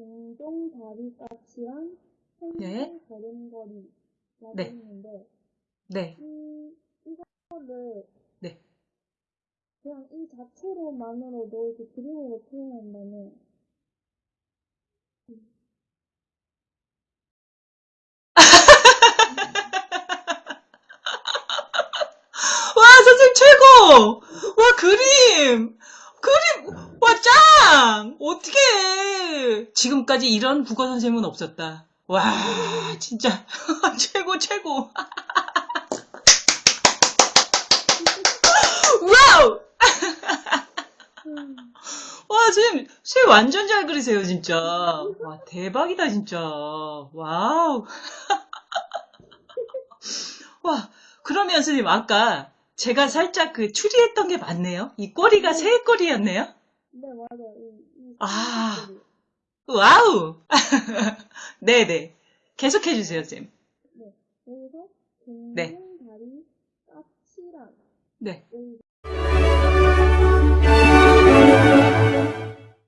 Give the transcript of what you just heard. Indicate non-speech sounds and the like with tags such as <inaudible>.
동동 다리 까치랑 네. 생생 걸음걸이라고 네. 했는데 네. 이 이거를 네. 그냥 이 자체로만으로도 이렇게 그림으로 표현한다면 <laughs> 와, 선생님 최고! 와, 그림! 그림! 와, 짱! 어떻게 지금까지 이런 국어 선생님은 없었다. 와, 진짜. <laughs> 최고, 최고. <laughs> 와우! 음, <laughs> 와, 선생님, 새 완전 잘 그리세요, 진짜. 와, 대박이다, 진짜. 와우. 와, 그러면 선생님, 아까 제가 살짝 그 추리했던 게 맞네요? 이 꼬리가 새 꼬리였네요? 네 맞아요. 이, 이 아. 와우! <laughs> 네네. 계속해주세요, 쌤. 네. 여기서 네. 다리 까치랑 네.